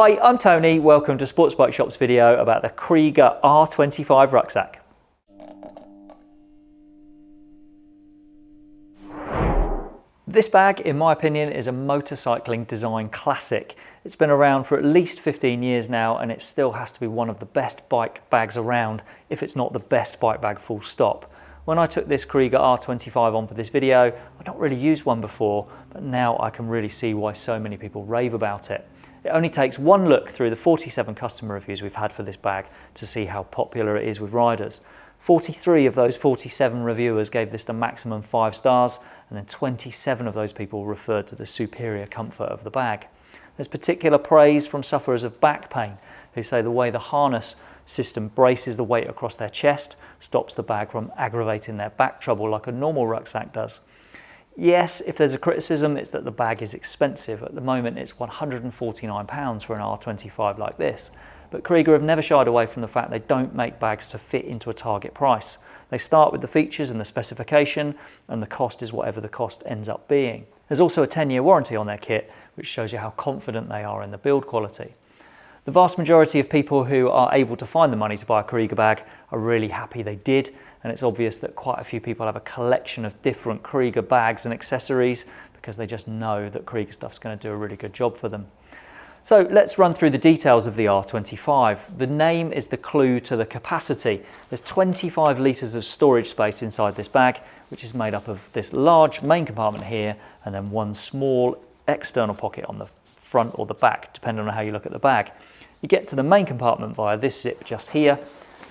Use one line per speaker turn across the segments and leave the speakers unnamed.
Hi, I'm Tony. Welcome to Sports Bike Shop's video about the Kriega R25 rucksack. This bag, in my opinion, is a motorcycling design classic. It's been around for at least 15 years now and it still has to be one of the best bike bags around, if it's not the best bike bag full stop. When I took this Kriega R25 on for this video, I'd not really used one before, but now I can really see why so many people rave about it. It only takes one look through the 47 customer reviews we've had for this bag to see how popular it is with riders. 43 of those 47 reviewers gave this the maximum five stars and then 27 of those people referred to the superior comfort of the bag. There's particular praise from sufferers of back pain who say the way the harness system braces the weight across their chest stops the bag from aggravating their back trouble like a normal rucksack does. Yes, if there's a criticism, it's that the bag is expensive. At the moment, it's £149 for an R25 like this. But Kriega have never shied away from the fact they don't make bags to fit into a target price. They start with the features and the specification, and the cost is whatever the cost ends up being. There's also a 10-year warranty on their kit, which shows you how confident they are in the build quality. The vast majority of people who are able to find the money to buy a Kriega bag are really happy they did and it's obvious that quite a few people have a collection of different Kriega bags and accessories because they just know that Kriega stuff's going to do a really good job for them. So let's run through the details of the R25. The name is the clue to the capacity. There's 25 litres of storage space inside this bag, which is made up of this large main compartment here and then one small external pocket on the front or the back, depending on how you look at the bag. You get to the main compartment via this zip just here,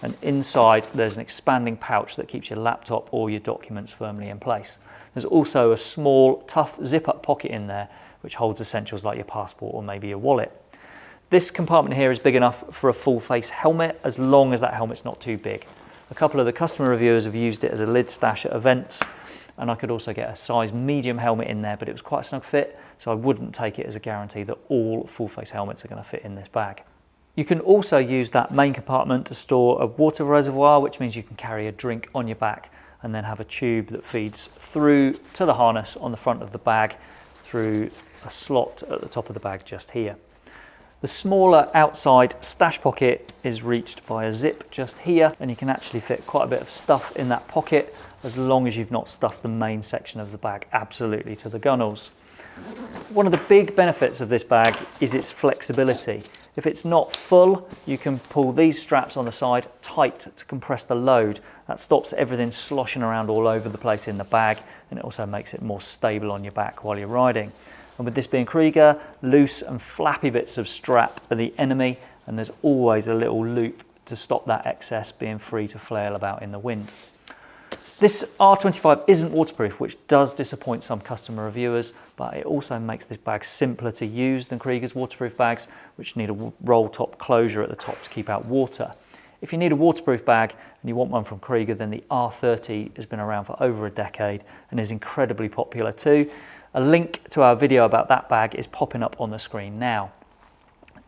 and inside there's an expanding pouch that keeps your laptop or your documents firmly in place. There's also a small tough zip-up pocket in there which holds essentials like your passport or maybe your wallet. This compartment here is big enough for a full face helmet as long as that helmet's not too big. A couple of the customer reviewers have used it as a lid stash at events and I could also get a size medium helmet in there but it was quite a snug fit so I wouldn't take it as a guarantee that all full face helmets are going to fit in this bag. You can also use that main compartment to store a water reservoir, which means you can carry a drink on your back and then have a tube that feeds through to the harness on the front of the bag through a slot at the top of the bag just here. The smaller outside stash pocket is reached by a zip just here and you can actually fit quite a bit of stuff in that pocket as long as you've not stuffed the main section of the bag absolutely to the gunnels. One of the big benefits of this bag is its flexibility. If it's not full, you can pull these straps on the side tight to compress the load. That stops everything sloshing around all over the place in the bag and it also makes it more stable on your back while you're riding. And with this being Kriega, loose and flappy bits of strap are the enemy and there's always a little loop to stop that excess being free to flail about in the wind. This R25 isn't waterproof, which does disappoint some customer reviewers, but it also makes this bag simpler to use than Kriega's waterproof bags, which need a roll top closure at the top to keep out water. If you need a waterproof bag and you want one from Kriega, then the R30 has been around for over a decade and is incredibly popular too. A link to our video about that bag is popping up on the screen now.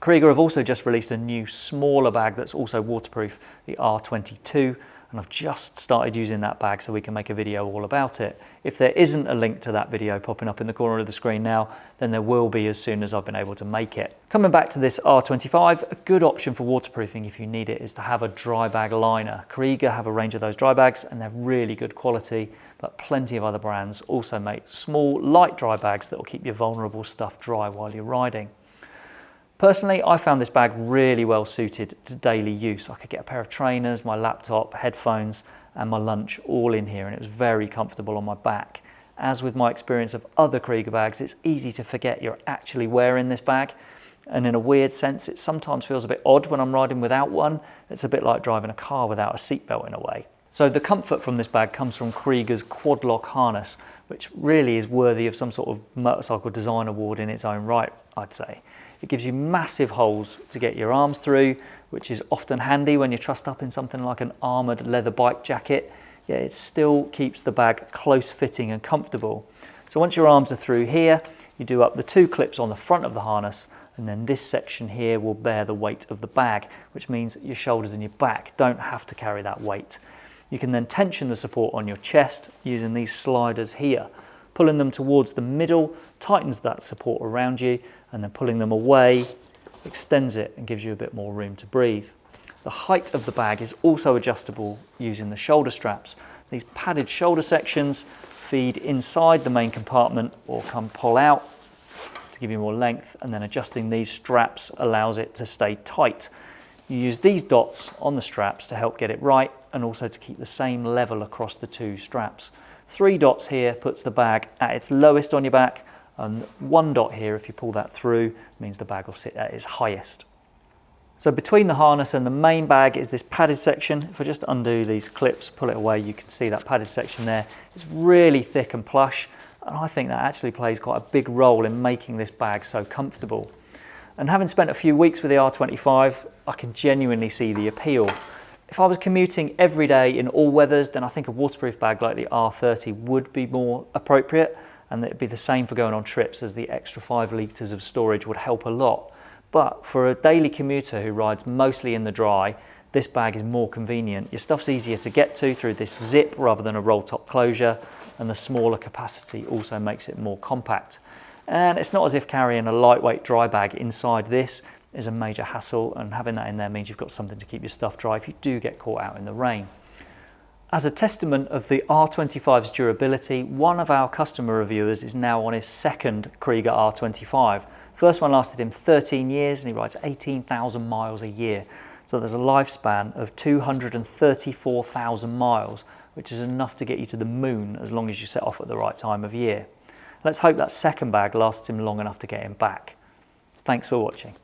Kriega have also just released a new smaller bag that's also waterproof, the R22, and I've just started using that bag so we can make a video all about it. If there isn't a link to that video popping up in the corner of the screen now, then there will be as soon as I've been able to make it. Coming back to this R25, a good option for waterproofing if you need it is to have a dry bag liner. Kriega have a range of those dry bags and they're really good quality, but plenty of other brands also make small, light dry bags that will keep your vulnerable stuff dry while you're riding. Personally, I found this bag really well suited to daily use. I could get a pair of trainers, my laptop, headphones, and my lunch all in here, and it was very comfortable on my back. As with my experience of other Kriega bags, it's easy to forget you're actually wearing this bag. And in a weird sense, it sometimes feels a bit odd when I'm riding without one. It's a bit like driving a car without a seatbelt in a way. So the comfort from this bag comes from Kriega's quad lock harness, which really is worthy of some sort of motorcycle design award in its own right, I'd say. It gives you massive holes to get your arms through, which is often handy when you're trussed up in something like an armoured leather bike jacket. Yeah, it still keeps the bag close fitting and comfortable. So once your arms are through here, you do up the two clips on the front of the harness and then this section here will bear the weight of the bag, which means your shoulders and your back don't have to carry that weight. You can then tension the support on your chest using these sliders here. Pulling them towards the middle tightens that support around you and then pulling them away, extends it and gives you a bit more room to breathe. The height of the bag is also adjustable using the shoulder straps. These padded shoulder sections feed inside the main compartment or come pull out to give you more length and then adjusting these straps allows it to stay tight. You use these dots on the straps to help get it right and also to keep the same level across the two straps. Three dots here puts the bag at its lowest on your back and one dot here, if you pull that through, means the bag will sit at its highest. So between the harness and the main bag is this padded section. If I just undo these clips, pull it away, you can see that padded section there. It's really thick and plush, and I think that actually plays quite a big role in making this bag so comfortable. And having spent a few weeks with the R25, I can genuinely see the appeal. If I was commuting every day in all weathers, then I think a waterproof bag like the R30 would be more appropriate, and it'd be the same for going on trips as the extra five litres of storage would help a lot. But for a daily commuter who rides mostly in the dry, this bag is more convenient. Your stuff's easier to get to through this zip rather than a roll top closure, and the smaller capacity also makes it more compact. And it's not as if carrying a lightweight dry bag inside this is a major hassle, and having that in there means you've got something to keep your stuff dry if you do get caught out in the rain. As a testament of the R25's durability, one of our customer reviewers is now on his second Kriega R25. First one lasted him 13 years and he rides 18,000 miles a year. So there's a lifespan of 234,000 miles, which is enough to get you to the moon as long as you set off at the right time of year. Let's hope that second bag lasts him long enough to get him back. Thanks for watching.